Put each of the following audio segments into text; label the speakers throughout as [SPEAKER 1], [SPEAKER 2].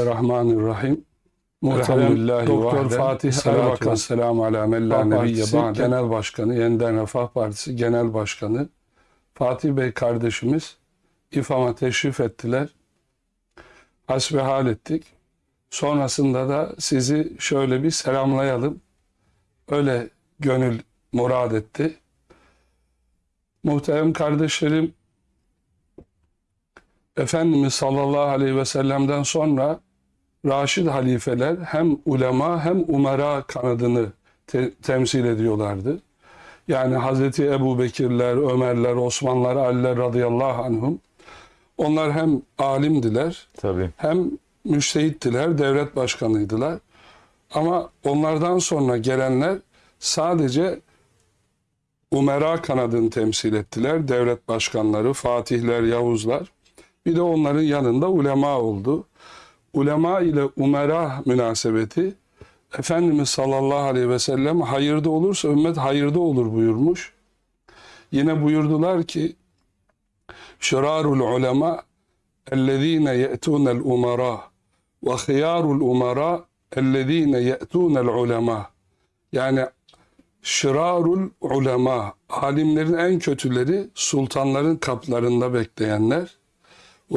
[SPEAKER 1] Bismillahirrahmanirrahim.
[SPEAKER 2] Muhterem Doktor. Fatih Erbakan,
[SPEAKER 1] selamu ala men la
[SPEAKER 2] Refah
[SPEAKER 1] nebiyye
[SPEAKER 2] Partisi
[SPEAKER 1] ba'de.
[SPEAKER 2] Gen-
[SPEAKER 1] Genel Başkanı, Yeniden Refah Partisi Genel Başkanı Fatih Bey kardeşimiz İFAM'a teşrif ettiler. Hasbihal ettik. Sonrasında da sizi şöyle bir selamlayalım. Öyle gönül murad etti. Muhterem kardeşlerim, Efendimiz sallallahu aleyhi ve sellem'den sonra Raşid halifeler hem ulema hem umara kanadını te- temsil ediyorlardı. Yani Hazreti Ebu Bekirler, Ömerler, Osmanlar, Aliler radıyallahu anhum. Onlar hem alimdiler
[SPEAKER 3] Tabii.
[SPEAKER 1] hem müştehittiler, devlet başkanıydılar. Ama onlardan sonra gelenler sadece umera kanadını temsil ettiler. Devlet başkanları, fatihler, yavuzlar. Bir de onların yanında ulema oldu. Ulema ile umera münasebeti Efendimiz sallallahu aleyhi ve sellem hayırda olursa ümmet hayırda olur buyurmuş. Yine buyurdular ki şirarul ulema ellezine ye'tunel umara ve hıyarul umara ellezine ye'tunel ulema yani şirarul ulema alimlerin en kötüleri sultanların kaplarında bekleyenler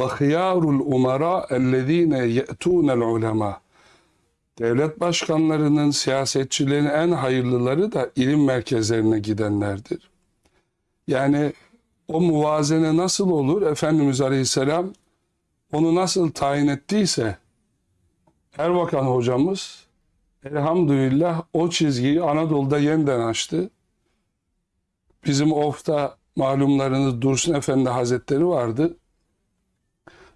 [SPEAKER 1] hıyarul umara ellezine ye'tunel ulema devlet başkanlarının siyasetçilerin en hayırlıları da ilim merkezlerine gidenlerdir. Yani o muvazene nasıl olur? Efendimiz Aleyhisselam onu nasıl tayin ettiyse Erbakan hocamız elhamdülillah o çizgiyi Anadolu'da yeniden açtı. Bizim Of'ta malumlarınız Dursun Efendi Hazretleri vardı.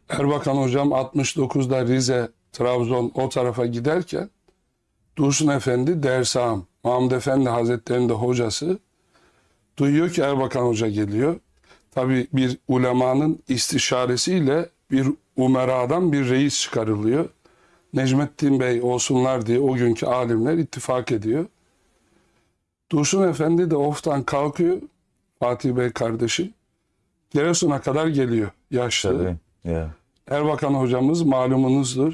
[SPEAKER 1] Erbakan hocam 69'da Rize, Trabzon o tarafa giderken Dursun Efendi dersam, Mahmud Efendi Hazretleri'nin de hocası duyuyor ki Erbakan Hoca geliyor. Tabi bir ulemanın istişaresiyle bir umeradan bir reis çıkarılıyor. Necmettin Bey olsunlar diye o günkü alimler ittifak ediyor. Dursun Efendi de oftan kalkıyor. Fatih Bey kardeşim. Giresun'a kadar geliyor yaşlı.
[SPEAKER 3] Tabii. Ya.
[SPEAKER 1] Erbakan hocamız malumunuzdur.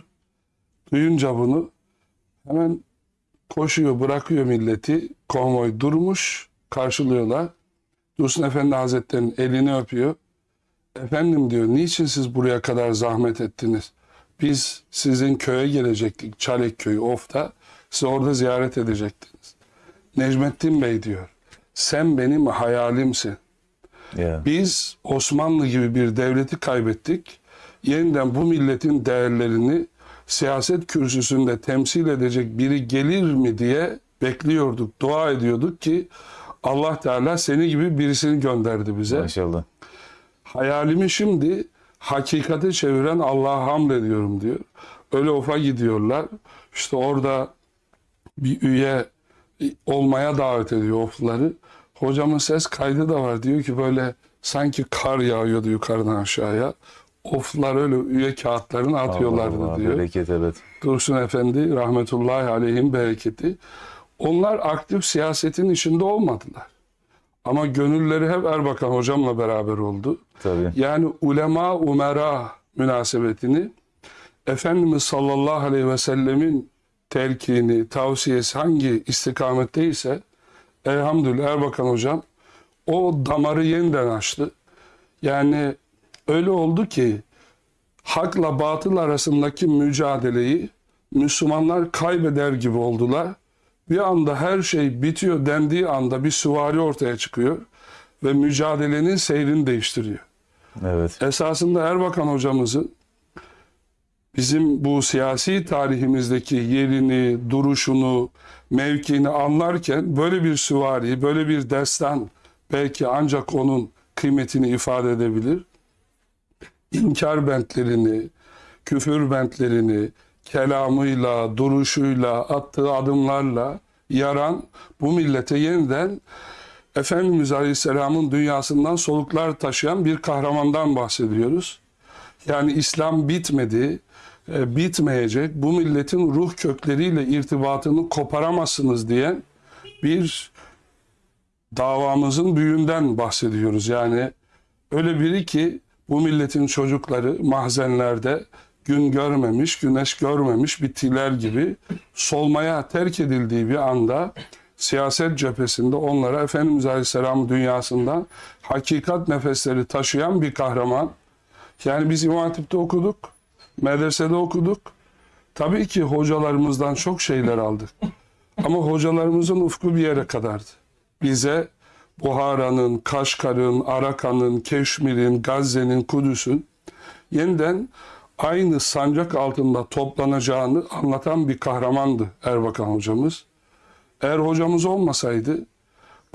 [SPEAKER 1] Duyunca bunu hemen koşuyor, bırakıyor milleti. Konvoy durmuş, karşılıyorlar. Dursun Efendi Hazretleri'nin elini öpüyor. Efendim diyor, niçin siz buraya kadar zahmet ettiniz? Biz sizin köye gelecektik, Çalek köyü, Of'ta. Sizi orada ziyaret edecektiniz. Necmettin Bey diyor, sen benim hayalimsin.
[SPEAKER 3] Ya.
[SPEAKER 1] Biz Osmanlı gibi bir devleti kaybettik. Yeniden bu milletin değerlerini siyaset kürsüsünde temsil edecek biri gelir mi diye bekliyorduk, dua ediyorduk ki Allah Teala seni gibi birisini gönderdi bize.
[SPEAKER 3] Maşallah.
[SPEAKER 1] Hayalimi şimdi hakikate çeviren Allah'a hamlediyorum diyor. Öyle ofa gidiyorlar. İşte orada bir üye olmaya davet ediyor ofları. Hocamın ses kaydı da var. Diyor ki böyle sanki kar yağıyordu yukarıdan aşağıya. Oflar öyle üye kağıtlarını atıyorlardı
[SPEAKER 3] Allah Allah,
[SPEAKER 1] diyor.
[SPEAKER 3] Bereket evet.
[SPEAKER 1] Dursun Efendi rahmetullahi aleyhim bereketi. Onlar aktif siyasetin içinde olmadılar. Ama gönülleri hep Erbakan hocamla beraber oldu.
[SPEAKER 3] Tabii.
[SPEAKER 1] Yani ulema umera münasebetini Efendimiz sallallahu aleyhi ve sellemin telkini, tavsiyesi hangi istikametteyse elhamdülillah Erbakan hocam o damarı yeniden açtı. Yani öyle oldu ki hakla batıl arasındaki mücadeleyi Müslümanlar kaybeder gibi oldular. Bir anda her şey bitiyor dendiği anda bir süvari ortaya çıkıyor ve mücadelenin seyrini değiştiriyor.
[SPEAKER 3] Evet.
[SPEAKER 1] Esasında Erbakan hocamızın bizim bu siyasi tarihimizdeki yerini, duruşunu, mevkiini anlarken böyle bir süvari, böyle bir destan belki ancak onun kıymetini ifade edebilir. İnkar bentlerini, küfür bentlerini, kelamıyla, duruşuyla, attığı adımlarla yaran bu millete yeniden Efendimiz Aleyhisselam'ın dünyasından soluklar taşıyan bir kahramandan bahsediyoruz. Yani İslam bitmedi, e, bitmeyecek. Bu milletin ruh kökleriyle irtibatını koparamazsınız diyen bir davamızın büyüğünden bahsediyoruz. Yani öyle biri ki bu milletin çocukları mahzenlerde gün görmemiş, güneş görmemiş bitkiler gibi solmaya terk edildiği bir anda siyaset cephesinde onlara Efendimiz Aleyhisselam dünyasından hakikat nefesleri taşıyan bir kahraman. Yani biz İmam Hatip'te okuduk, medresede okuduk. Tabii ki hocalarımızdan çok şeyler aldık. Ama hocalarımızın ufku bir yere kadardı. Bize Buhara'nın, Kaşgar'ın, Arakan'ın, Keşmir'in, Gazze'nin, Kudüs'ün yeniden aynı sancak altında toplanacağını anlatan bir kahramandı Erbakan hocamız. Eğer hocamız olmasaydı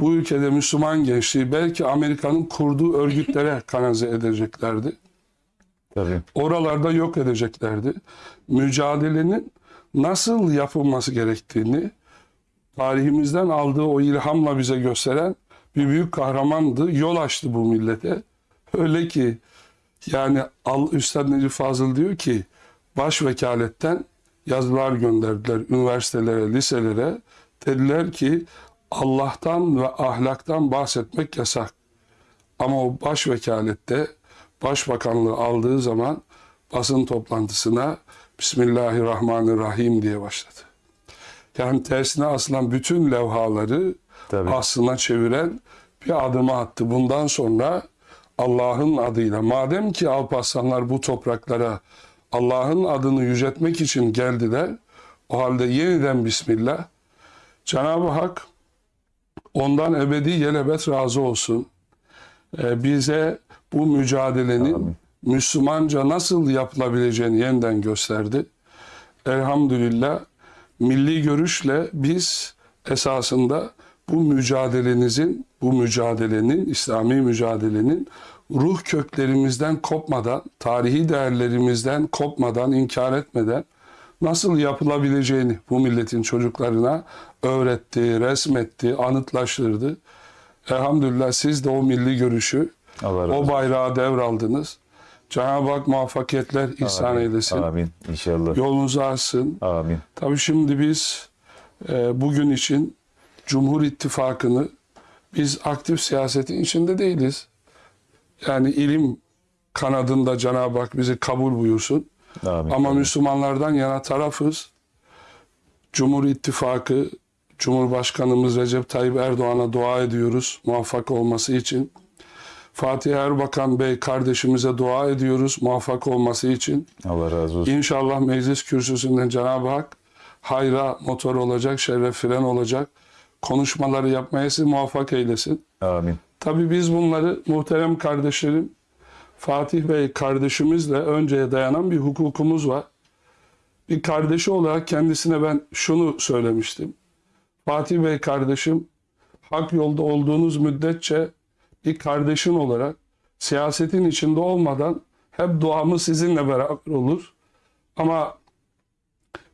[SPEAKER 1] bu ülkede Müslüman gençliği belki Amerika'nın kurduğu örgütlere kanalize edeceklerdi.
[SPEAKER 3] Tabii.
[SPEAKER 1] Oralarda yok edeceklerdi. Mücadelenin nasıl yapılması gerektiğini tarihimizden aldığı o ilhamla bize gösteren bir büyük kahramandı. Yol açtı bu millete. Öyle ki yani Al Üstad Necip Fazıl diyor ki baş vekaletten yazılar gönderdiler üniversitelere, liselere. Dediler ki Allah'tan ve ahlaktan bahsetmek yasak. Ama o baş vekalette başbakanlığı aldığı zaman basın toplantısına Bismillahirrahmanirrahim diye başladı. Yani tersine asılan bütün levhaları
[SPEAKER 3] Tabii.
[SPEAKER 1] aslına çeviren bir adımı attı. Bundan sonra Allah'ın adıyla madem ki Alparslanlar bu topraklara Allah'ın adını yüceltmek için geldiler o halde yeniden Bismillah Cenab-ı Hak ondan ebedi yelebet razı olsun. Ee, bize bu mücadelenin
[SPEAKER 3] Amin.
[SPEAKER 1] Müslümanca nasıl yapılabileceğini yeniden gösterdi. Elhamdülillah milli görüşle biz esasında bu mücadelenizin, bu mücadelenin, İslami mücadelenin ruh köklerimizden kopmadan, tarihi değerlerimizden kopmadan, inkar etmeden nasıl yapılabileceğini bu milletin çocuklarına öğretti, resmetti, anıtlaştırdı. Elhamdülillah siz de o milli görüşü,
[SPEAKER 3] Allah
[SPEAKER 1] o bayrağı devraldınız. Cenab-ı Hak muvaffakiyetler ihsan
[SPEAKER 3] Amin.
[SPEAKER 1] eylesin.
[SPEAKER 3] Amin. İnşallah.
[SPEAKER 1] Yolunuzu açsın.
[SPEAKER 3] Amin.
[SPEAKER 1] Tabii şimdi biz e, bugün için Cumhur İttifakı'nı biz aktif siyasetin içinde değiliz. Yani ilim kanadında Cenab-ı Hak bizi kabul buyursun.
[SPEAKER 3] Amin.
[SPEAKER 1] Ama. Müslümanlardan yana tarafız. Cumhur İttifakı, Cumhurbaşkanımız Recep Tayyip Erdoğan'a dua ediyoruz muvaffak olması için. Fatih Erbakan Bey kardeşimize dua ediyoruz muvaffak olması için.
[SPEAKER 3] Allah razı olsun.
[SPEAKER 1] İnşallah meclis kürsüsünden Cenab-ı Hak hayra motor olacak, şerre fren olacak. Konuşmaları yapmaya sizi muvaffak eylesin.
[SPEAKER 3] Amin.
[SPEAKER 1] Tabii biz bunları muhterem kardeşlerim Fatih Bey kardeşimizle önceye dayanan bir hukukumuz var. Bir kardeşi olarak kendisine ben şunu söylemiştim. Fatih Bey kardeşim hak yolda olduğunuz müddetçe bir kardeşin olarak siyasetin içinde olmadan hep duamız sizinle beraber olur. Ama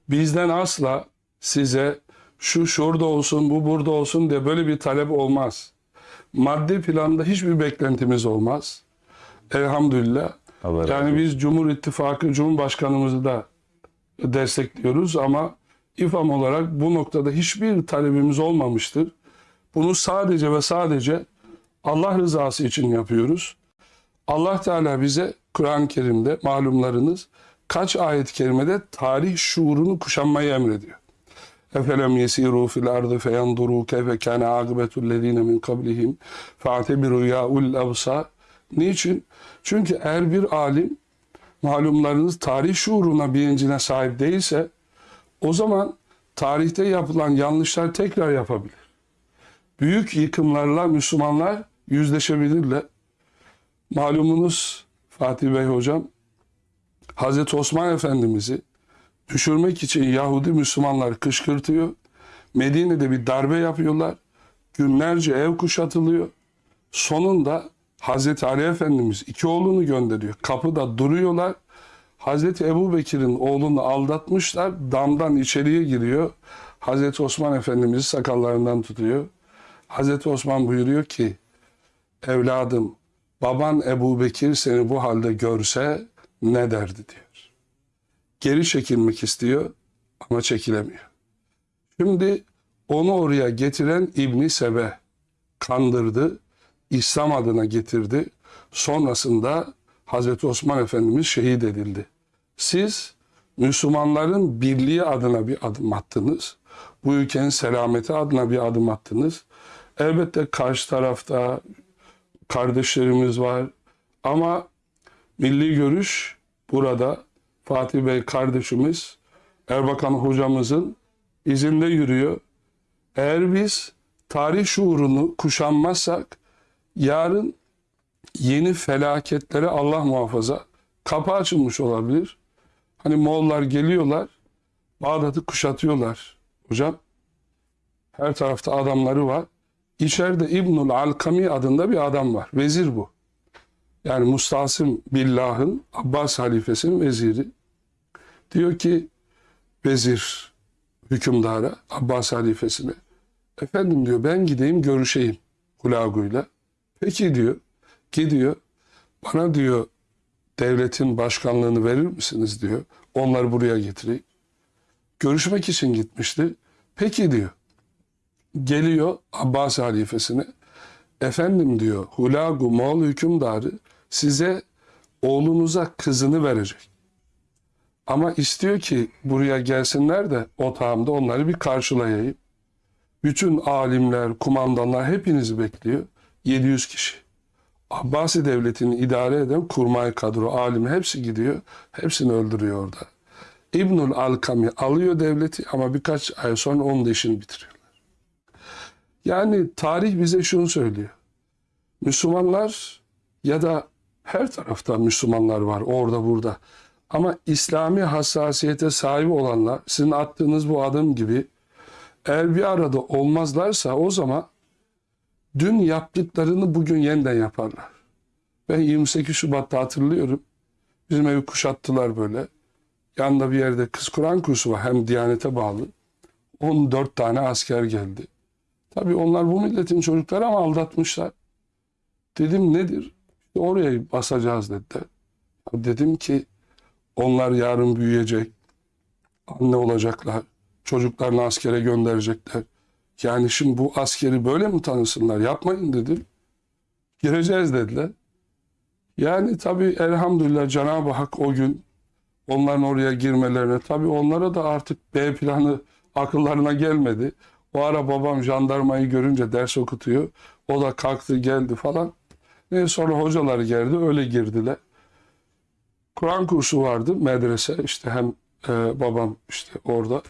[SPEAKER 1] bizden asla size şu şurada olsun, bu burada olsun diye böyle bir talep olmaz. Maddi planda hiçbir beklentimiz olmaz. Elhamdülillah.
[SPEAKER 3] Allah razı
[SPEAKER 1] Yani
[SPEAKER 3] olsun.
[SPEAKER 1] biz Cumhur İttifakı Cumhurbaşkanımızı da destekliyoruz ama İFAM olarak bu noktada hiçbir talebimiz olmamıştır. Bunu sadece ve sadece Allah rızası için yapıyoruz. Allah Teala bize Kur'an-ı Kerim'de malumlarınız kaç ayet-i kerimede tarih şuurunu kuşanmayı emrediyor. Efelem yesiru fil ardı feyanduru keyfe kâne âgıbetul lezîne min kablihim fe'tebiru yâul absar. Niçin? Çünkü eğer bir alim malumlarınız tarih şuuruna bilincine sahip değilse o zaman tarihte yapılan yanlışlar tekrar yapabilir. Büyük yıkımlarla Müslümanlar yüzleşebilirler. Malumunuz Fatih Bey hocam Hazreti Osman Efendimiz'i düşürmek için Yahudi Müslümanlar kışkırtıyor. Medine'de bir darbe yapıyorlar. Günlerce ev kuşatılıyor. Sonunda Hazreti Ali Efendimiz iki oğlunu gönderiyor. Kapıda duruyorlar. Hazreti Ebu Bekir'in oğlunu aldatmışlar. Damdan içeriye giriyor. Hazreti Osman Efendimiz'i sakallarından tutuyor. Hazreti Osman buyuruyor ki evladım baban Ebu Bekir seni bu halde görse ne derdi diyor. Geri çekilmek istiyor ama çekilemiyor. Şimdi onu oraya getiren İbni Sebe kandırdı. İslam adına getirdi. Sonrasında Hazreti Osman Efendimiz şehit edildi. Siz Müslümanların birliği adına bir adım attınız. Bu ülkenin selameti adına bir adım attınız. Elbette karşı tarafta kardeşlerimiz var. Ama milli görüş burada Fatih Bey kardeşimiz Erbakan hocamızın izinde yürüyor. Eğer biz tarih şuurunu kuşanmazsak yarın yeni felaketlere Allah muhafaza kapı açılmış olabilir. Hani Moğollar geliyorlar, Bağdat'ı kuşatıyorlar. Hocam her tarafta adamları var. İçeride İbnül Alkami adında bir adam var. Vezir bu. Yani Mustasim Billah'ın Abbas halifesinin veziri. Diyor ki vezir hükümdara, Abbas halifesine. Efendim diyor ben gideyim görüşeyim Hulagu'yla. Peki diyor. Gidiyor. Bana diyor devletin başkanlığını verir misiniz diyor. Onları buraya getireyim. Görüşmek için gitmişti. Peki diyor. Geliyor Abbas halifesine. Efendim diyor Hulagu Moğol hükümdarı size oğlunuza kızını verecek. Ama istiyor ki buraya gelsinler de otağımda onları bir karşılayayım. Bütün alimler, kumandanlar hepinizi bekliyor. 700 kişi. Abbasi devletini idare eden kurmay kadro, alim hepsi gidiyor. Hepsini öldürüyor orada. İbnül Alkami alıyor devleti ama birkaç ay sonra onun da işini bitiriyorlar. Yani tarih bize şunu söylüyor. Müslümanlar ya da her tarafta Müslümanlar var orada burada. Ama İslami hassasiyete sahip olanlar sizin attığınız bu adım gibi eğer bir arada olmazlarsa o zaman dün yaptıklarını bugün yeniden yaparlar. Ben 28 Şubat'ta hatırlıyorum. Bizim evi kuşattılar böyle. Yanında bir yerde kız Kur'an kursu var. Hem Diyanete bağlı. 14 tane asker geldi. Tabii onlar bu milletin çocukları ama aldatmışlar. Dedim nedir? Oraya basacağız dediler. Dedim ki onlar yarın büyüyecek. Anne olacaklar. Çocuklarını askere gönderecekler. Yani şimdi bu askeri böyle mi tanısınlar? Yapmayın dedim. Gireceğiz dediler. Yani tabii elhamdülillah Cenab-ı Hak o gün onların oraya girmelerine tabii onlara da artık B planı akıllarına gelmedi. O ara babam jandarmayı görünce ders okutuyor. O da kalktı geldi falan. Neyse sonra hocalar geldi öyle girdiler. Kur'an kursu vardı medrese işte hem e, babam işte orada.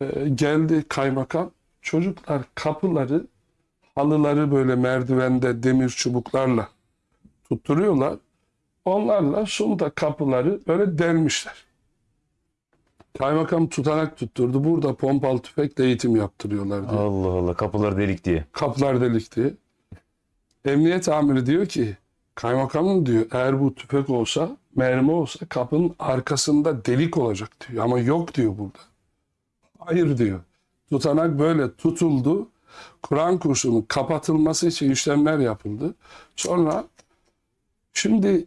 [SPEAKER 1] E, geldi kaymakam. Çocuklar kapıları halıları böyle merdivende demir çubuklarla tutturuyorlar. Onlarla sunta kapıları böyle delmişler. Kaymakam tutanak tutturdu. Burada pompalı tüfekle eğitim yaptırıyorlar diye.
[SPEAKER 3] Allah Allah kapılar delik diye.
[SPEAKER 1] Kapılar delik diye. Emniyet amiri diyor ki kaymakamın diyor eğer bu tüfek olsa mermi olsa kapının arkasında delik olacak diyor. Ama yok diyor burada. Hayır diyor. Tutanak böyle tutuldu. Kur'an kursunun kapatılması için işlemler yapıldı. Sonra şimdi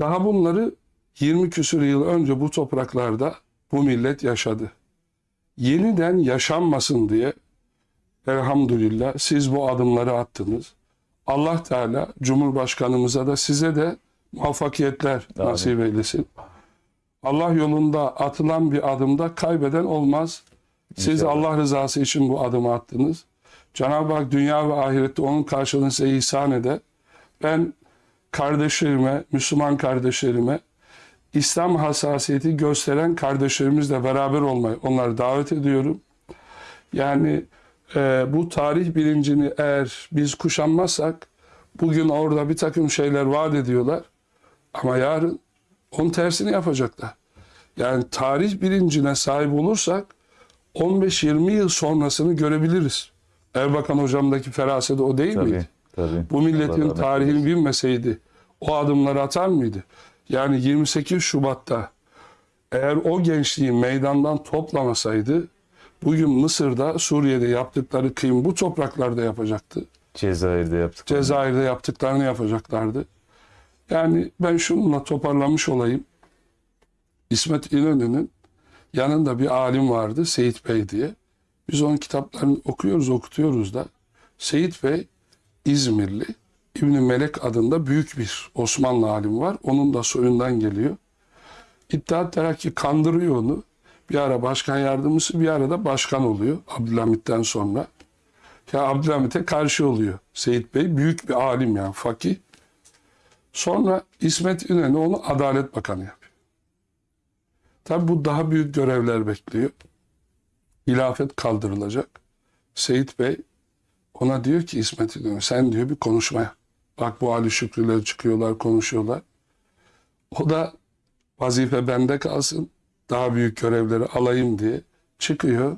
[SPEAKER 1] daha bunları 20 küsur yıl önce bu topraklarda bu millet yaşadı. Yeniden yaşanmasın diye elhamdülillah siz bu adımları attınız. Allah Teala Cumhurbaşkanımıza da size de muvaffakiyetler
[SPEAKER 3] Amin.
[SPEAKER 1] nasip eylesin. Allah yolunda atılan bir adımda kaybeden olmaz. Siz
[SPEAKER 3] İnşallah.
[SPEAKER 1] Allah rızası için bu adımı attınız. Cenab-ı Hak dünya ve ahirette onun karşılığını size ihsan eder. Ben kardeşlerime, Müslüman kardeşlerime İslam hassasiyeti gösteren kardeşlerimizle beraber olmayı onları davet ediyorum. Yani e, bu tarih bilincini eğer biz kuşanmazsak bugün orada bir takım şeyler vaat ediyorlar ama yarın onun tersini yapacaklar. Yani tarih bilincine sahip olursak 15-20 yıl sonrasını görebiliriz. Erbakan hocamdaki feraseti o değil
[SPEAKER 3] Tabii.
[SPEAKER 1] miydi?
[SPEAKER 3] Tabii.
[SPEAKER 1] Bu milletin
[SPEAKER 3] Allah
[SPEAKER 1] tarihini bilmeseydi o adımları atar mıydı? Yani 28 Şubat'ta eğer o gençliği meydandan toplamasaydı bugün Mısır'da, Suriye'de yaptıkları kıyım bu topraklarda yapacaktı.
[SPEAKER 3] Cezayir'de yaptık.
[SPEAKER 1] Cezayir'de yaptıklarını yapacaklardı. Yani ben şununla toparlamış olayım. İsmet İnönü'nün yanında bir alim vardı Seyit Bey diye. Biz onun kitaplarını okuyoruz, okutuyoruz da. Seyit Bey İzmirli, İbni Melek adında büyük bir Osmanlı alim var. Onun da soyundan geliyor. İttihat Terakki kandırıyor onu. Bir ara başkan yardımcısı bir ara da başkan oluyor Abdülhamit'ten sonra. Ya Abdülhamit'e karşı oluyor Seyit Bey. Büyük bir alim yani fakih. Sonra İsmet İnönü onu Adalet Bakanı yapıyor. Tabi bu daha büyük görevler bekliyor. Hilafet kaldırılacak. Seyit Bey ona diyor ki İsmet İnönü sen diyor bir konuşma yap. Bak bu Ali Şükrüler çıkıyorlar konuşuyorlar. O da vazife bende kalsın. Daha büyük görevleri alayım diye çıkıyor.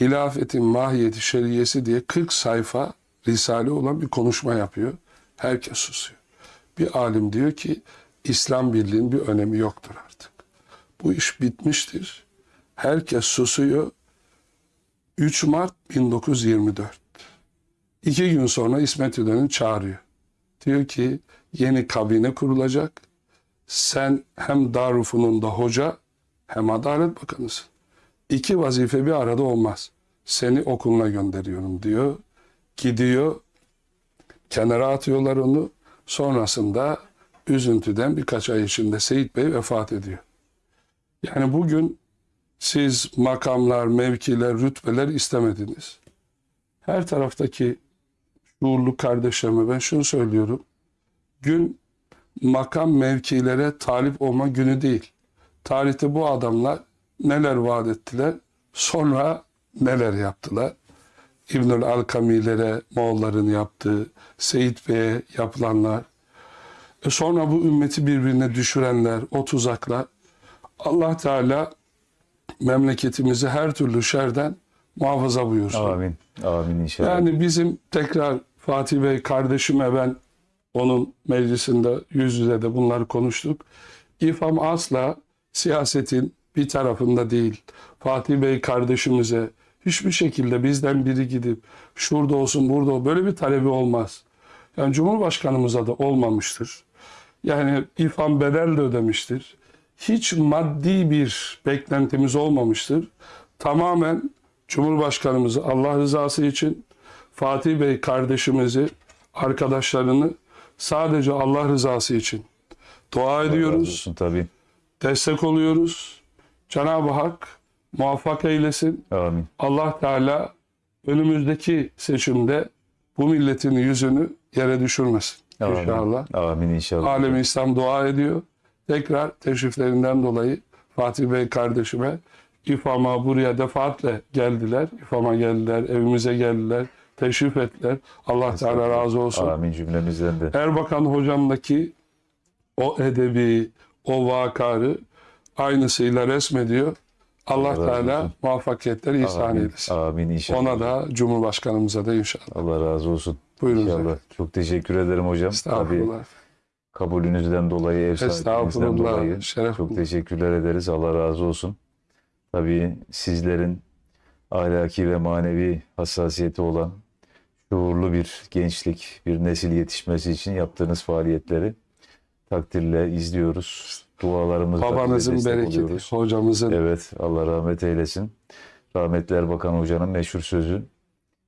[SPEAKER 1] Hilafetin mahiyeti şeriyesi diye 40 sayfa risale olan bir konuşma yapıyor. Herkes susuyor. Bir alim diyor ki İslam birliğinin bir önemi yoktur artık. Bu iş bitmiştir. Herkes susuyor. 3 Mart 1924. İki gün sonra İsmet İnönü çağırıyor. Diyor ki yeni kabine kurulacak. Sen hem Darülfünun'da hoca hem Adalet Bakanısın. İki vazife bir arada olmaz. Seni okuluna gönderiyorum diyor. Gidiyor. Kenara atıyorlar onu. Sonrasında üzüntüden birkaç ay içinde Seyit Bey vefat ediyor. Yani bugün siz makamlar, mevkiler, rütbeler istemediniz. Her taraftaki şuurlu kardeşlerime ben şunu söylüyorum. Gün makam mevkilere talip olma günü değil. Tarihte bu adamlar neler vaat ettiler, sonra neler yaptılar. İbnül Alkamilere Moğolların yaptığı, Seyit Bey'e yapılanlar, e sonra bu ümmeti birbirine düşürenler, o tuzaklar. Allah Teala memleketimizi her türlü şerden muhafaza buyursun.
[SPEAKER 3] Amin. Amin inşallah.
[SPEAKER 1] Yani bizim tekrar Fatih Bey kardeşime ben onun meclisinde yüz yüze de bunları konuştuk. İFAM asla siyasetin bir tarafında değil. Fatih Bey kardeşimize hiçbir şekilde bizden biri gidip şurada olsun burada olsun böyle bir talebi olmaz. Yani Cumhurbaşkanımıza da olmamıştır. Yani İFAM bedel de ödemiştir. Hiç maddi bir beklentimiz olmamıştır. Tamamen Cumhurbaşkanımızı Allah rızası için Fatih Bey kardeşimizi, arkadaşlarını sadece Allah rızası için dua
[SPEAKER 3] Allah
[SPEAKER 1] ediyoruz,
[SPEAKER 3] olsun tabii.
[SPEAKER 1] Destek oluyoruz. Cenab-ı Hak muvaffak eylesin.
[SPEAKER 3] Amin.
[SPEAKER 1] Allah Teala önümüzdeki seçimde bu milletin yüzünü yere düşürmesin.
[SPEAKER 3] Amin.
[SPEAKER 1] İnşallah.
[SPEAKER 3] Amin inşallah.
[SPEAKER 1] Alemi İslam dua ediyor. Tekrar teşriflerinden dolayı Fatih Bey kardeşime İFAM'a buraya defaatle geldiler. İFAM'a geldiler, evimize geldiler, teşrif ettiler. Allah Teala razı olsun.
[SPEAKER 3] Amin cümlemizden de.
[SPEAKER 1] Erbakan hocamdaki o edebi, o vakarı aynısıyla resmediyor. Allah
[SPEAKER 3] Allah
[SPEAKER 1] Teala
[SPEAKER 3] olsun.
[SPEAKER 1] muvaffakiyetleri ihsan eylesin.
[SPEAKER 3] Amin inşallah.
[SPEAKER 1] Ona da Cumhurbaşkanımıza da inşallah.
[SPEAKER 3] Allah razı olsun.
[SPEAKER 1] Buyurun
[SPEAKER 3] İnşallah.
[SPEAKER 1] efendim.
[SPEAKER 3] Çok teşekkür ederim hocam. Tabii
[SPEAKER 1] Estağfurullah.
[SPEAKER 3] kabulünüzden dolayı, ev
[SPEAKER 1] Estağfurullah.
[SPEAKER 3] dolayı
[SPEAKER 1] Şeref
[SPEAKER 3] çok teşekkürler ederiz. Allah razı olsun. Tabii sizlerin ahlaki ve manevi hassasiyeti olan şuurlu bir gençlik, bir nesil yetişmesi için yaptığınız faaliyetleri takdirle izliyoruz. Dualarımızla destek
[SPEAKER 1] bereketi,
[SPEAKER 3] oluyoruz.
[SPEAKER 1] hocamızın
[SPEAKER 3] Evet, Allah rahmet eylesin. Rahmetli Erbakan Hoca'nın meşhur sözü,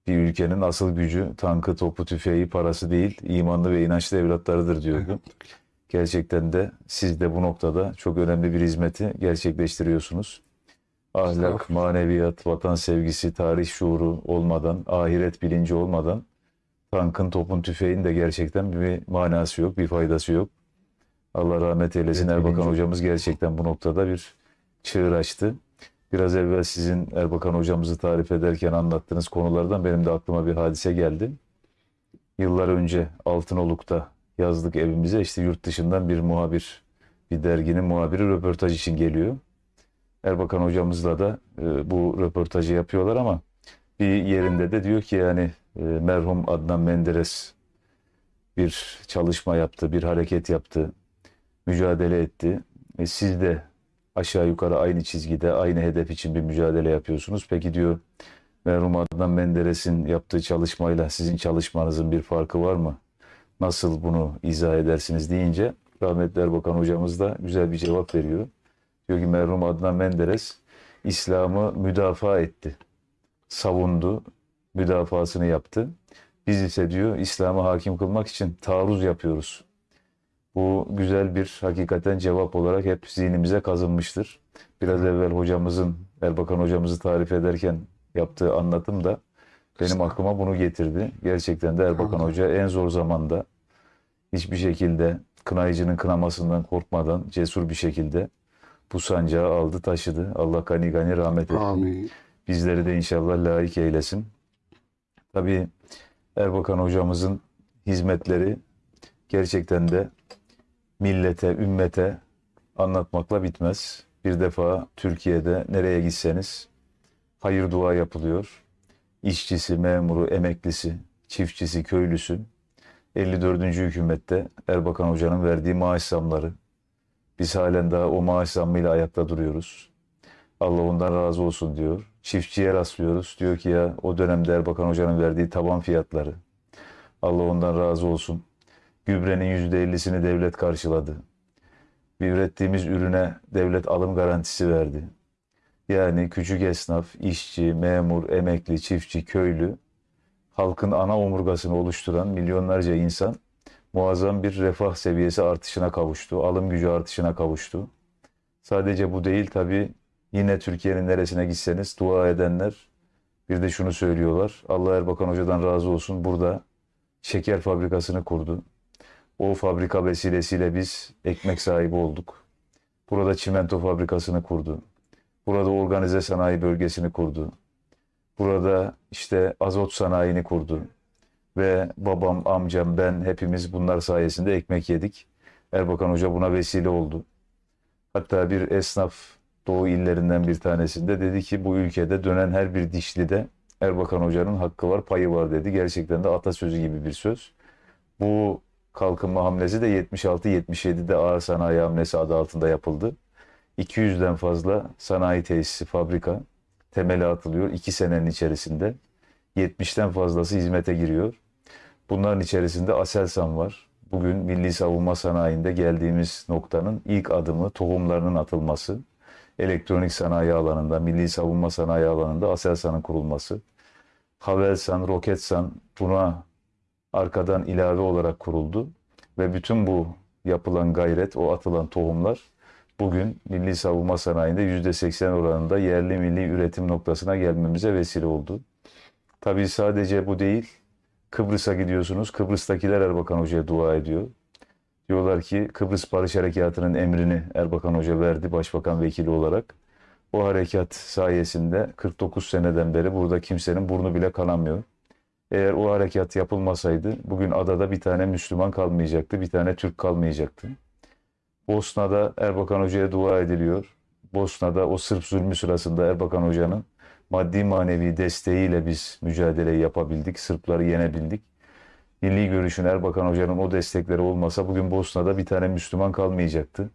[SPEAKER 3] bir ülkenin asıl gücü tankı, topu, tüfeği, parası değil, imanlı ve inançlı evlatlarıdır diyordu. Gerçekten de siz de bu noktada çok önemli bir hizmeti gerçekleştiriyorsunuz. Ahlak, maneviyat, vatan sevgisi, tarih şuuru olmadan, ahiret bilinci olmadan tankın, topun, tüfeğin de gerçekten bir manası yok, bir faydası yok. Allah rahmet eylesin.
[SPEAKER 2] Evet,
[SPEAKER 3] Erbakan
[SPEAKER 2] bilinci.
[SPEAKER 3] hocamız gerçekten bu noktada bir çığır açtı. Biraz evvel sizin Erbakan hocamızı tarif ederken anlattığınız konulardan benim de aklıma bir hadise geldi. Yıllar önce Altınoluk'ta yazlık evimize işte yurt dışından bir muhabir, bir derginin muhabiri röportaj için geliyor. Erbakan hocamızla da e, bu röportajı yapıyorlar ama bir yerinde de diyor ki yani e, merhum Adnan Menderes bir çalışma yaptı, bir hareket yaptı, mücadele etti. E, siz de aşağı yukarı aynı çizgide, aynı hedef için bir mücadele yapıyorsunuz. Peki diyor merhum Adnan Menderes'in yaptığı çalışmayla sizin çalışmanızın bir farkı var mı? Nasıl bunu izah edersiniz deyince rahmetli Erbakan hocamız da güzel bir cevap veriyor. Diyor ki merhum Adnan Menderes İslam'ı müdafaa etti. Savundu, müdafasını yaptı. Biz ise diyor İslam'ı hakim kılmak için taarruz yapıyoruz. Bu güzel bir hakikaten cevap olarak hep zihnimize kazınmıştır. Biraz evvel hocamızın, Erbakan hocamızı tarif ederken yaptığı anlatım da benim aklıma bunu getirdi. Gerçekten de Erbakan Hoca en zor zamanda hiçbir şekilde kınayıcının kınamasından korkmadan cesur bir şekilde bu sancağı aldı taşıdı. Allah gani gani rahmet etti.
[SPEAKER 1] Amin.
[SPEAKER 3] Bizleri de inşallah layık eylesin. Tabii Erbakan hocamızın hizmetleri gerçekten de millete, ümmete anlatmakla bitmez. Bir defa Türkiye'de nereye gitseniz hayır dua yapılıyor. İşçisi, memuru, emeklisi, çiftçisi, köylüsü 54. hükümette Erbakan Hoca'nın verdiği maaş zamları. Biz halen daha o maaş zammıyla ayakta duruyoruz. Allah ondan razı olsun diyor. Çiftçiye rastlıyoruz. Diyor ki ya o dönemde Erbakan Hoca'nın verdiği taban fiyatları. Allah ondan razı olsun. Gübrenin %50'sini devlet karşıladı. Bir ürettiğimiz ürüne devlet alım garantisi verdi. Yani küçük esnaf, işçi, memur, emekli, çiftçi, köylü, halkın ana omurgasını oluşturan milyonlarca insan muazzam bir refah seviyesi artışına kavuştu. Alım gücü artışına kavuştu. Sadece bu değil tabii yine Türkiye'nin neresine gitseniz dua edenler bir de şunu söylüyorlar. Allah Erbakan Hoca'dan razı olsun burada şeker fabrikasını kurdu. O fabrika vesilesiyle biz ekmek sahibi olduk. Burada çimento fabrikasını kurdu. Burada organize sanayi bölgesini kurdu. Burada işte azot sanayini kurdu. Ve babam, amcam, ben hepimiz bunlar sayesinde ekmek yedik. Erbakan Hoca buna vesile oldu. Hatta bir esnaf Doğu illerinden bir tanesinde dedi ki bu ülkede dönen her bir dişlide Erbakan Hoca'nın hakkı var, payı var dedi. Gerçekten de atasözü gibi bir söz. Bu kalkınma hamlesi de 76-77'de ağır sanayi hamlesi adı altında yapıldı. 200'den fazla sanayi tesisi, fabrika temeli atılıyor 2 senenin içerisinde. 70'ten fazlası hizmete giriyor. Bunların içerisinde Aselsan var. Bugün milli savunma sanayinde geldiğimiz noktanın ilk adımı tohumlarının atılması. Elektronik sanayi alanında, milli savunma sanayi alanında Aselsan'ın kurulması. Havelsan, Roketsan buna arkadan ilave olarak kuruldu. Ve bütün bu yapılan gayret, o atılan tohumlar bugün milli savunma sanayinde %80 oranında yerli milli üretim noktasına gelmemize vesile oldu. Tabii sadece bu değil. Kıbrıs'a gidiyorsunuz. Kıbrıs'takiler Erbakan Hoca'ya dua ediyor. Diyorlar ki Kıbrıs Barış Harekatı'nın emrini Erbakan Hoca verdi başbakan vekili olarak. O harekat sayesinde 49 seneden beri burada kimsenin burnu bile kanamıyor. Eğer o harekat yapılmasaydı bugün adada bir tane Müslüman kalmayacaktı, bir tane Türk kalmayacaktı. Bosna'da Erbakan Hoca'ya dua ediliyor. Bosna'da o Sırp zulmü sırasında Erbakan Hoca'nın maddi manevi desteğiyle biz mücadeleyi yapabildik, Sırpları yenebildik. Milli görüşün Erbakan Hoca'nın o destekleri olmasa bugün Bosna'da bir tane Müslüman kalmayacaktı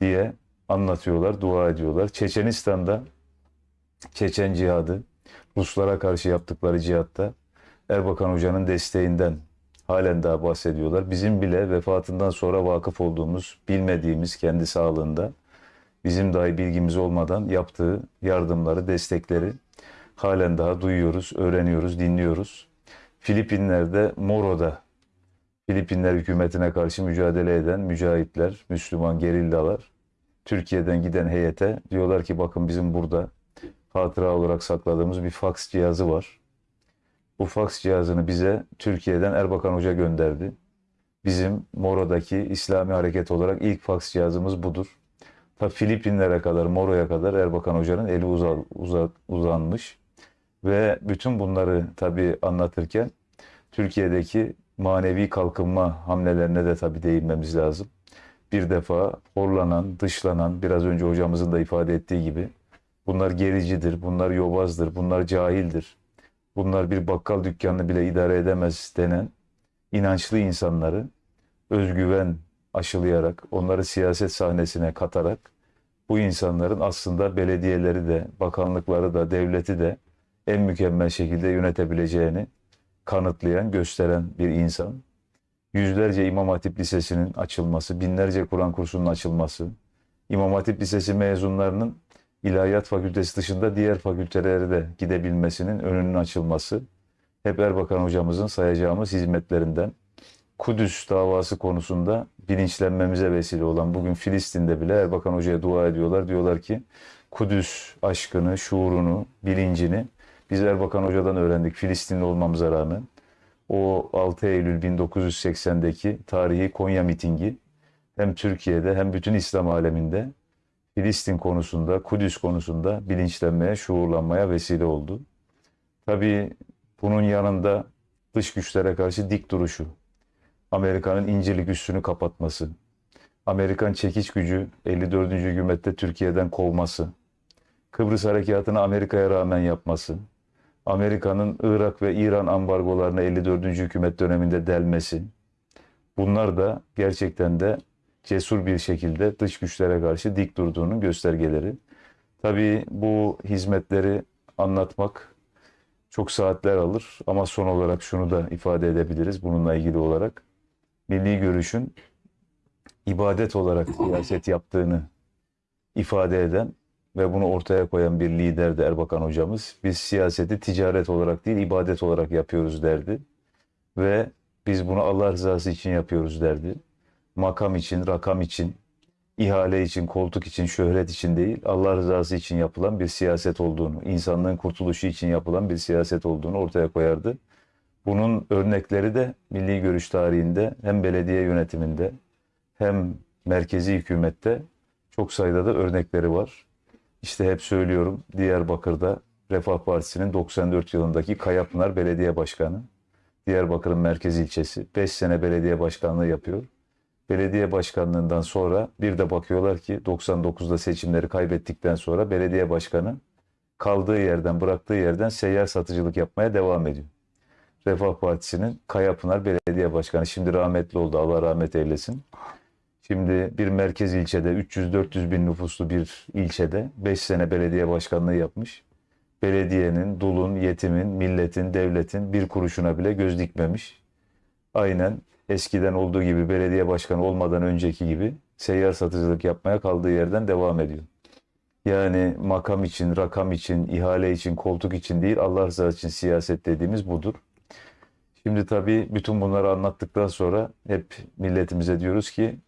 [SPEAKER 3] diye anlatıyorlar, dua ediyorlar. Çeçenistan'da Çeçen cihadı, Ruslara karşı yaptıkları cihatta Erbakan Hoca'nın desteğinden halen daha bahsediyorlar. Bizim bile vefatından sonra vakıf olduğumuz, bilmediğimiz kendi sağlığında bizim dahi bilgimiz olmadan yaptığı yardımları, destekleri halen daha duyuyoruz, öğreniyoruz, dinliyoruz. Filipinler'de Moro'da Filipinler hükümetine karşı mücadele eden mücahitler, Müslüman gerillalar Türkiye'den giden heyete diyorlar ki bakın bizim burada hatıra olarak sakladığımız bir faks cihazı var. Bu faks cihazını bize Türkiye'den Erbakan Hoca gönderdi. Bizim Moro'daki İslami hareket olarak ilk faks cihazımız budur. Ta Filipinlere kadar, Moro'ya kadar Erbakan Hoca'nın eli uza, uza- uzanmış. Ve bütün bunları tabii anlatırken Türkiye'deki manevi kalkınma hamlelerine de tabii değinmemiz lazım. Bir defa horlanan, dışlanan, biraz önce hocamızın da ifade ettiği gibi bunlar gericidir, bunlar yobazdır, bunlar cahildir. Bunlar bir bakkal dükkanını bile idare edemez denen inançlı insanları özgüven aşılayarak, onları siyaset sahnesine katarak bu insanların aslında belediyeleri de, bakanlıkları da, devleti de en mükemmel şekilde yönetebileceğini kanıtlayan, gösteren bir insan. Yüzlerce İmam Hatip Lisesi'nin açılması, binlerce Kur'an kursunun açılması, İmam Hatip Lisesi mezunlarının İlahiyat Fakültesi dışında diğer fakültelere de gidebilmesinin önünün açılması hep Erbakan hocamızın sayacağımız hizmetlerinden. Kudüs davası konusunda bilinçlenmemize vesile olan bugün Filistin'de bile Erbakan Hoca'ya dua ediyorlar. Diyorlar ki Kudüs aşkını, şuurunu, bilincini biz Erbakan Hoca'dan öğrendik Filistinli olmamıza rağmen. O 6 Eylül 1980'deki tarihi Konya mitingi hem Türkiye'de hem bütün İslam aleminde Filistin konusunda, Kudüs konusunda bilinçlenmeye, şuurlanmaya vesile oldu. Tabii bunun yanında dış güçlere karşı dik duruşu, Amerika'nın incirlik üssünü kapatması, Amerikan çekiç gücü 54. hükümette Türkiye'den kovması, Kıbrıs harekatını Amerika'ya rağmen yapması, Amerika'nın Irak ve İran ambargolarını 54. hükümet döneminde delmesi, bunlar da gerçekten de cesur bir şekilde dış güçlere karşı dik durduğunun göstergeleri. Tabii bu hizmetleri anlatmak çok saatler alır ama son olarak şunu da ifade edebiliriz bununla ilgili olarak. Milli görüşün ibadet olarak siyaset yaptığını ifade eden ve bunu ortaya koyan bir liderdi Erbakan hocamız. Biz siyaseti ticaret olarak değil ibadet olarak yapıyoruz derdi. Ve biz bunu Allah rızası için yapıyoruz derdi. Makam için, rakam için, ihale için, koltuk için, şöhret için değil, Allah rızası için yapılan bir siyaset olduğunu, insanlığın kurtuluşu için yapılan bir siyaset olduğunu ortaya koyardı. Bunun örnekleri de milli görüş tarihinde hem belediye yönetiminde hem merkezi hükümette çok sayıda da örnekleri var. İşte hep söylüyorum Diyarbakır'da Refah Partisi'nin 94 yılındaki Kayapınar Belediye Başkanı, Diyarbakır'ın merkez ilçesi 5 sene belediye başkanlığı yapıyor. Belediye başkanlığından sonra bir de bakıyorlar ki 99'da seçimleri kaybettikten sonra belediye başkanı kaldığı yerden bıraktığı yerden seyyar satıcılık yapmaya devam ediyor. Refah Partisi'nin Kayapınar Belediye Başkanı şimdi rahmetli oldu Allah rahmet eylesin. Şimdi bir merkez ilçede 300-400 bin nüfuslu bir ilçede 5 sene belediye başkanlığı yapmış. Belediyenin, dulun, yetimin, milletin, devletin bir kuruşuna bile göz dikmemiş. Aynen eskiden olduğu gibi belediye başkanı olmadan önceki gibi seyyar satıcılık yapmaya kaldığı yerden devam ediyor. Yani makam için, rakam için, ihale için, koltuk için değil Allah rızası için siyaset dediğimiz budur. Şimdi tabii bütün bunları anlattıktan sonra hep milletimize diyoruz ki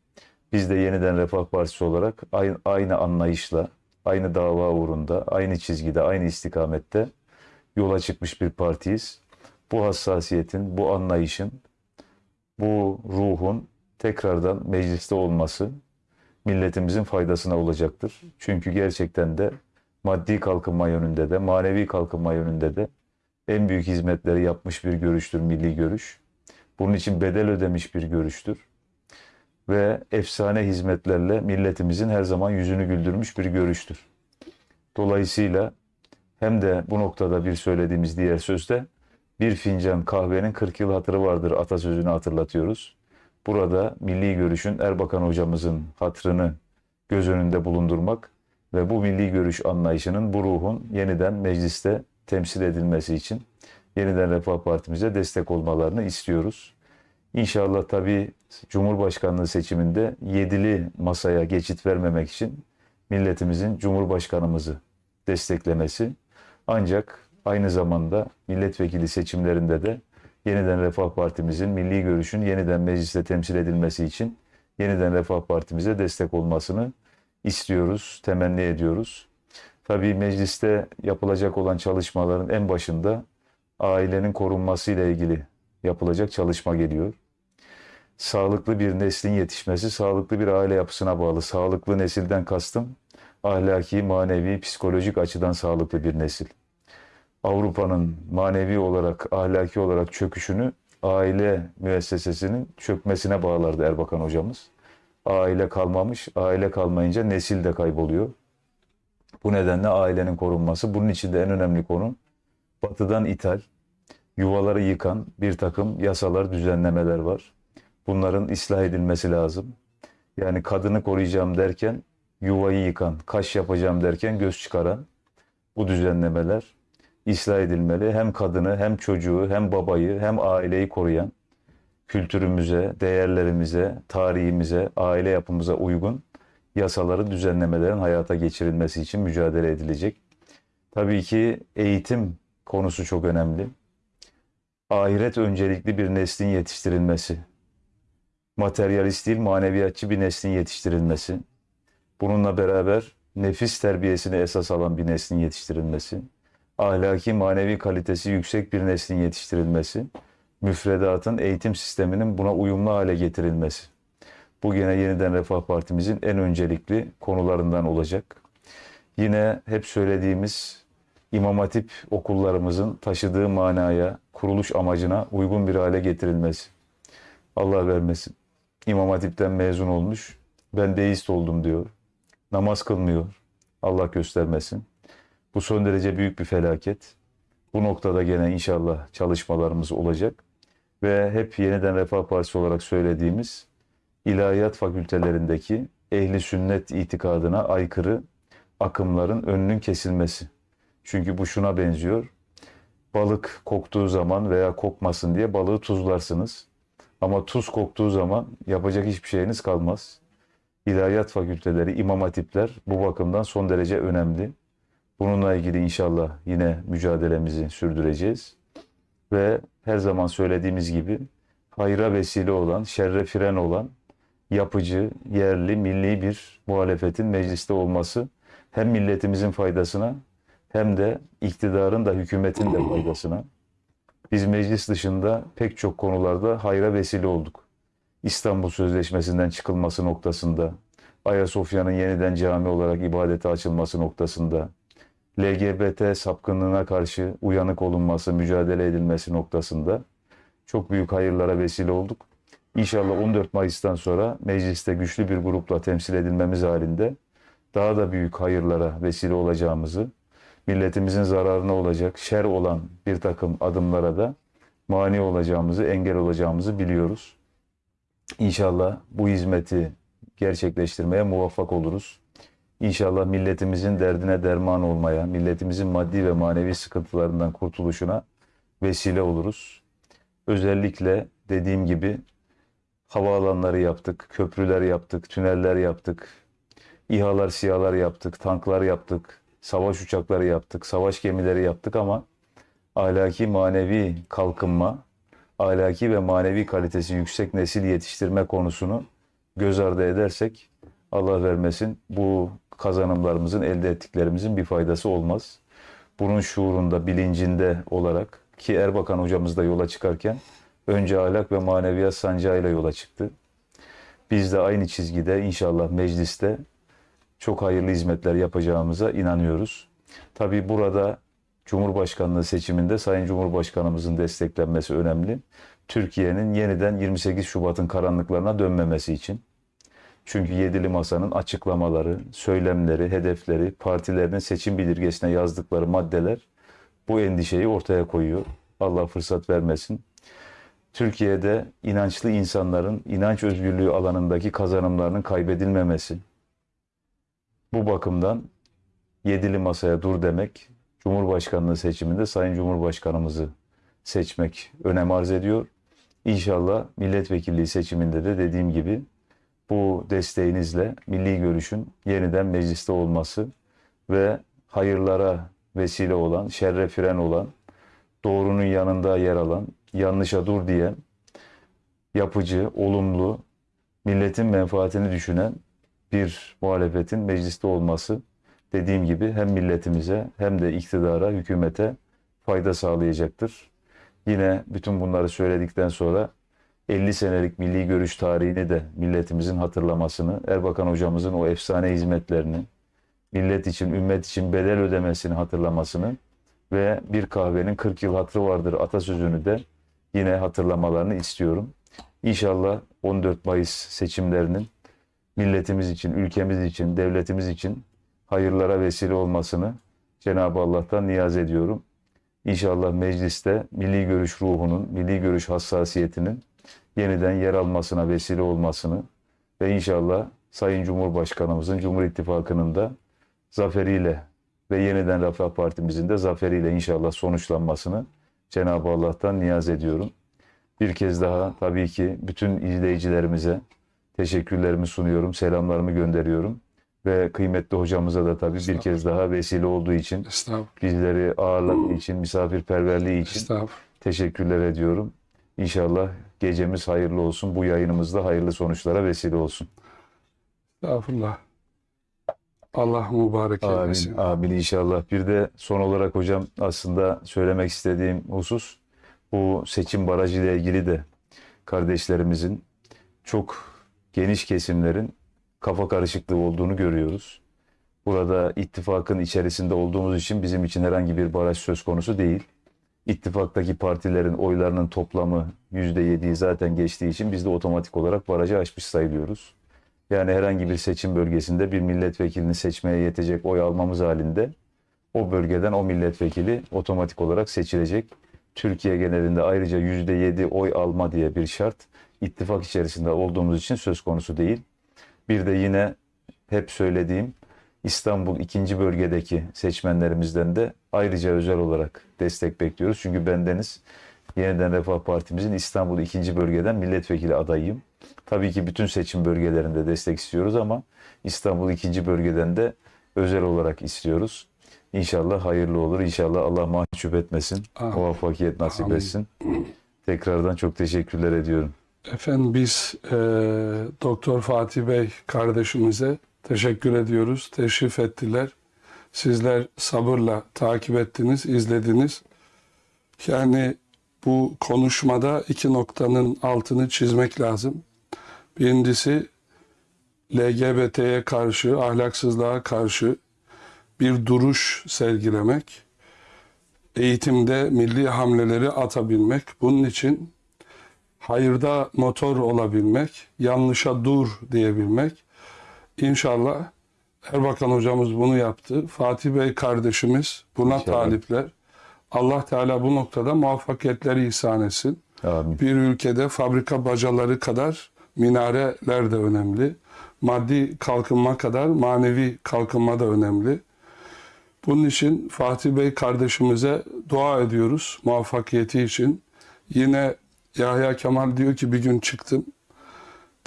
[SPEAKER 3] biz de yeniden Refah Partisi olarak aynı, aynı anlayışla, aynı dava uğrunda, aynı çizgide, aynı istikamette yola çıkmış bir partiyiz. Bu hassasiyetin, bu anlayışın, bu ruhun tekrardan mecliste olması milletimizin faydasına olacaktır. Çünkü gerçekten de maddi kalkınma yönünde de, manevi kalkınma yönünde de en büyük hizmetleri yapmış bir görüştür milli görüş. Bunun için bedel ödemiş bir görüştür. Ve efsane hizmetlerle milletimizin her zaman yüzünü güldürmüş bir görüştür. Dolayısıyla hem de bu noktada bir söylediğimiz diğer sözde bir fincan kahvenin 40 yıl hatırı vardır atasözünü hatırlatıyoruz. Burada milli görüşün Erbakan hocamızın hatrını göz önünde bulundurmak ve bu milli görüş anlayışının bu ruhun yeniden mecliste temsil edilmesi için yeniden Refah Partimize destek olmalarını istiyoruz. İnşallah tabii Cumhurbaşkanlığı seçiminde yedili masaya geçit vermemek için milletimizin Cumhurbaşkanımızı desteklemesi ancak aynı zamanda milletvekili seçimlerinde de yeniden Refah Partimizin milli görüşün yeniden mecliste temsil edilmesi için yeniden Refah Partimize destek olmasını istiyoruz, temenni ediyoruz. Tabii mecliste yapılacak olan çalışmaların en başında ailenin korunması ile ilgili yapılacak çalışma geliyor. Sağlıklı bir neslin yetişmesi sağlıklı bir aile yapısına bağlı. Sağlıklı nesilden kastım ahlaki, manevi, psikolojik açıdan sağlıklı bir nesil. Avrupa'nın manevi olarak, ahlaki olarak çöküşünü aile müessesesinin çökmesine bağlardı Erbakan hocamız. Aile kalmamış, aile kalmayınca nesil de kayboluyor. Bu nedenle ailenin korunması. Bunun için de en önemli konu batıdan ithal, yuvaları yıkan bir takım yasalar, düzenlemeler var. Bunların ıslah edilmesi lazım. Yani kadını koruyacağım derken yuvayı yıkan, kaş yapacağım derken göz çıkaran bu düzenlemeler ıslah edilmeli. Hem kadını, hem çocuğu, hem babayı, hem aileyi koruyan, kültürümüze, değerlerimize, tarihimize, aile yapımıza uygun yasaların, düzenlemelerin hayata geçirilmesi için mücadele edilecek. Tabii ki eğitim konusu çok önemli. Ahiret öncelikli bir neslin yetiştirilmesi. materyalist değil maneviyatçı bir neslin yetiştirilmesi. Bununla beraber nefis terbiyesini esas alan bir neslin yetiştirilmesi. Ahlaki manevi kalitesi yüksek bir neslin yetiştirilmesi. Müfredatın eğitim sisteminin buna uyumlu hale getirilmesi. Bu gene yeniden Refah Partimizin en öncelikli konularından olacak. Yine hep söylediğimiz İmam Hatip okullarımızın taşıdığı manaya, kuruluş amacına uygun bir hale getirilmesi. Allah vermesin. İmam Hatip'ten mezun olmuş, ben deist oldum diyor. Namaz kılmıyor. Allah göstermesin. Bu son derece büyük bir felaket. Bu noktada gene inşallah çalışmalarımız olacak. Ve hep yeniden Refah Partisi olarak söylediğimiz ilahiyat fakültelerindeki ehli sünnet itikadına aykırı akımların önünün kesilmesi. Çünkü bu şuna benziyor. Balık koktuğu zaman veya kokmasın diye balığı tuzlarsınız. Ama tuz koktuğu zaman yapacak hiçbir şeyiniz kalmaz. İlahiyat fakülteleri, imam hatipler bu bakımdan son derece önemli. Bununla ilgili inşallah yine mücadelemizi sürdüreceğiz. Ve her zaman söylediğimiz gibi hayra vesile olan, şerre fren olan yapıcı, yerli, milli bir muhalefetin mecliste olması hem milletimizin faydasına hem de iktidarın da hükümetin de faydasına. Biz meclis dışında pek çok konularda hayra vesile olduk. İstanbul Sözleşmesi'nden çıkılması noktasında, Ayasofya'nın yeniden cami olarak ibadete açılması noktasında, LGBT sapkınlığına karşı uyanık olunması, mücadele edilmesi noktasında çok büyük hayırlara vesile olduk. İnşallah 14 Mayıs'tan sonra mecliste güçlü bir grupla temsil edilmemiz halinde daha da büyük hayırlara vesile olacağımızı, milletimizin zararına olacak, şer olan bir takım adımlara da mani olacağımızı, engel olacağımızı biliyoruz. İnşallah bu hizmeti gerçekleştirmeye muvaffak oluruz. İnşallah milletimizin derdine derman olmaya, milletimizin maddi ve manevi sıkıntılarından kurtuluşuna vesile oluruz. Özellikle dediğim gibi havaalanları yaptık, köprüler yaptık, tüneller yaptık, İHA'lar, SİHA'lar yaptık, tanklar yaptık, savaş uçakları yaptık, savaş gemileri yaptık ama ahlaki manevi kalkınma, ahlaki ve manevi kalitesi yüksek nesil yetiştirme konusunu göz ardı edersek Allah vermesin bu kazanımlarımızın, elde ettiklerimizin bir faydası olmaz. Bunun şuurunda, bilincinde olarak ki Erbakan hocamız da yola çıkarken önce ahlak ve maneviyat sancağıyla yola çıktı. Biz de aynı çizgide inşallah mecliste çok hayırlı hizmetler yapacağımıza inanıyoruz. Tabii burada Cumhurbaşkanlığı seçiminde Sayın Cumhurbaşkanımızın desteklenmesi önemli. Türkiye'nin yeniden 28 Şubat'ın karanlıklarına dönmemesi için. Çünkü Yedili Masa'nın açıklamaları, söylemleri, hedefleri, partilerinin seçim bildirgesine yazdıkları maddeler bu endişeyi ortaya koyuyor. Allah fırsat vermesin. Türkiye'de inançlı insanların inanç özgürlüğü alanındaki kazanımlarının kaybedilmemesi. Bu bakımdan Yedili Masa'ya dur demek, Cumhurbaşkanlığı seçiminde Sayın Cumhurbaşkanımızı seçmek önem arz ediyor. İnşallah milletvekilliği seçiminde de dediğim gibi bu desteğinizle milli görüşün yeniden mecliste olması ve hayırlara vesile olan, şerre fren olan, doğrunun yanında yer alan, yanlışa dur diyen, yapıcı, olumlu, milletin menfaatini düşünen bir muhalefetin mecliste olması dediğim gibi hem milletimize hem de iktidara, hükümete fayda sağlayacaktır. Yine bütün bunları söyledikten sonra 50 senelik milli görüş tarihini de milletimizin hatırlamasını, Erbakan hocamızın o efsane hizmetlerini, millet için, ümmet için bedel ödemesini hatırlamasını ve bir kahvenin 40 yıl hatrı vardır atasözünü de yine hatırlamalarını istiyorum. İnşallah 14 Mayıs seçimlerinin milletimiz için, ülkemiz için, devletimiz için hayırlara vesile olmasını Cenab-ı Allah'tan niyaz ediyorum. İnşallah mecliste milli görüş ruhunun, milli görüş hassasiyetinin yeniden yer almasına vesile olmasını ve inşallah Sayın Cumhurbaşkanımızın Cumhur İttifakı'nın da zaferiyle ve yeniden Refah Partimizin de zaferiyle inşallah sonuçlanmasını Cenab-ı Allah'tan niyaz ediyorum. Bir kez daha tabii ki bütün izleyicilerimize teşekkürlerimi sunuyorum, selamlarımı gönderiyorum. Ve kıymetli hocamıza da tabii bir kez daha vesile olduğu için, bizleri ağırladığı için, misafirperverliği için teşekkürler ediyorum. İnşallah gecemiz hayırlı olsun. Bu yayınımızda hayırlı sonuçlara vesile olsun.
[SPEAKER 1] Estağfurullah. Allah mübarek eylesin.
[SPEAKER 3] Amin, amin inşallah. Bir de son olarak hocam aslında söylemek istediğim husus bu seçim barajı ile ilgili de kardeşlerimizin çok geniş kesimlerin kafa karışıklığı olduğunu görüyoruz. Burada ittifakın içerisinde olduğumuz için bizim için herhangi bir baraj söz konusu değil. İttifaktaki partilerin oylarının toplamı %7'yi zaten geçtiği için biz de otomatik olarak barajı aşmış sayılıyoruz. Yani herhangi bir seçim bölgesinde bir milletvekilini seçmeye yetecek oy almamız halinde o bölgeden o milletvekili otomatik olarak seçilecek. Türkiye genelinde ayrıca %7 oy alma diye bir şart ittifak içerisinde olduğumuz için söz konusu değil. Bir de yine hep söylediğim İstanbul ikinci bölgedeki seçmenlerimizden de ayrıca özel olarak destek bekliyoruz. Çünkü bendeniz Yeniden Refah Partimizin İstanbul ikinci bölgeden milletvekili adayıyım. Tabii ki bütün seçim bölgelerinde destek istiyoruz ama İstanbul ikinci bölgeden de özel olarak istiyoruz. İnşallah hayırlı olur. İnşallah Allah mahcup etmesin.
[SPEAKER 1] Amin.
[SPEAKER 3] Muvaffakiyet nasip
[SPEAKER 1] Amin.
[SPEAKER 3] etsin. Tekrardan çok teşekkürler ediyorum.
[SPEAKER 1] Efendim biz e, Doktor Fatih Bey kardeşimize teşekkür ediyoruz. Teşrif ettiler. Sizler sabırla takip ettiniz, izlediniz. Yani bu konuşmada iki noktanın altını çizmek lazım. Birincisi LGBT'ye karşı, ahlaksızlığa karşı bir duruş sergilemek. Eğitimde milli hamleleri atabilmek. Bunun için hayırda motor olabilmek, yanlışa dur diyebilmek. İnşallah Erbakan hocamız bunu yaptı. Fatih Bey kardeşimiz buna
[SPEAKER 3] İnşallah.
[SPEAKER 1] talipler. Allah Teala bu noktada muvaffakiyetleri ihsan etsin.
[SPEAKER 3] Amin.
[SPEAKER 1] Bir ülkede fabrika bacaları kadar minareler de önemli. Maddi kalkınma kadar manevi kalkınma da önemli. Bunun için Fatih Bey kardeşimize dua ediyoruz muvaffakiyeti için. Yine Yahya Kemal diyor ki bir gün çıktım.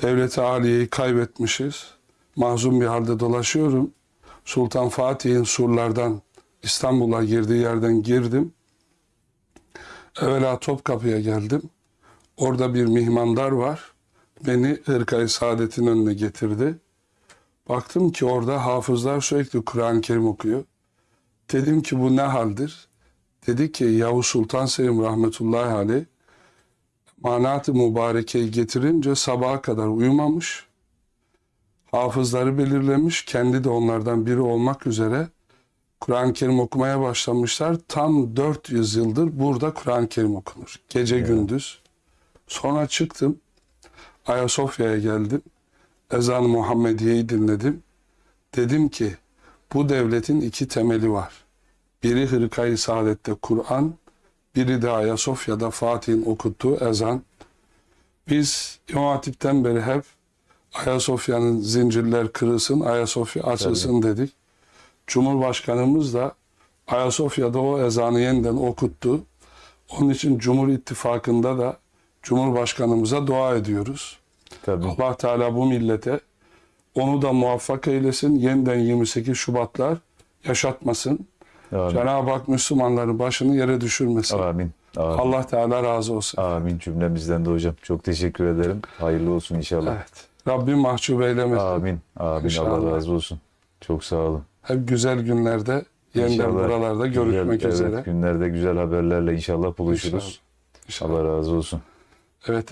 [SPEAKER 1] Devleti Aliye'yi kaybetmişiz. Mahzun bir halde dolaşıyorum. Sultan Fatih'in surlardan İstanbul'a girdiği yerden girdim. Evvela Topkapı'ya geldim. Orada bir mihmandar var. Beni Hırkayı Saadet'in önüne getirdi. Baktım ki orada hafızlar sürekli Kur'an-ı Kerim okuyor. Dedim ki bu ne haldir? Dedi ki Yavuz Sultan Selim rahmetullahi aleyh manat-ı mübarekeyi getirince sabaha kadar uyumamış. Hafızları belirlemiş. Kendi de onlardan biri olmak üzere Kur'an-ı Kerim okumaya başlamışlar. Tam 400 yıldır burada Kur'an-ı Kerim okunur. Gece gündüz. Sonra çıktım. Ayasofya'ya geldim. Ezan-ı Muhammediye'yi dinledim. Dedim ki bu devletin iki temeli var. Biri Hırkayı Saadet'te Kur'an, biri de Ayasofya'da Fatih'in okuttuğu ezan. Biz İmam Hatip'ten beri hep Ayasofya'nın zincirler kırılsın, Ayasofya açılsın dedik. Cumhurbaşkanımız da Ayasofya'da o ezanı yeniden okuttu. Onun için Cumhur İttifakı'nda da Cumhurbaşkanımıza dua ediyoruz.
[SPEAKER 3] Tabii.
[SPEAKER 1] Allah Teala bu millete onu da muvaffak eylesin. Yeniden 28 Şubatlar yaşatmasın. Cenab-ı Hak Müslümanların başını yere düşürmesin.
[SPEAKER 3] Amin. Amin.
[SPEAKER 1] Allah Teala razı olsun.
[SPEAKER 3] Amin cümlemizden de hocam. Çok teşekkür ederim. Hayırlı olsun inşallah.
[SPEAKER 1] Evet. Rabbim mahcup eylemesin.
[SPEAKER 3] Amin. Amin.
[SPEAKER 1] İnşallah.
[SPEAKER 3] Allah razı olsun. Çok sağ olun.
[SPEAKER 1] Hep güzel günlerde yeniden
[SPEAKER 3] İnşallah
[SPEAKER 1] buralarda
[SPEAKER 3] güzel-
[SPEAKER 1] görüşmek
[SPEAKER 3] evet,
[SPEAKER 1] üzere.
[SPEAKER 3] günlerde güzel haberlerle inşallah buluşuruz.
[SPEAKER 1] İnşallah.
[SPEAKER 3] Allah razı olsun.
[SPEAKER 1] Evet.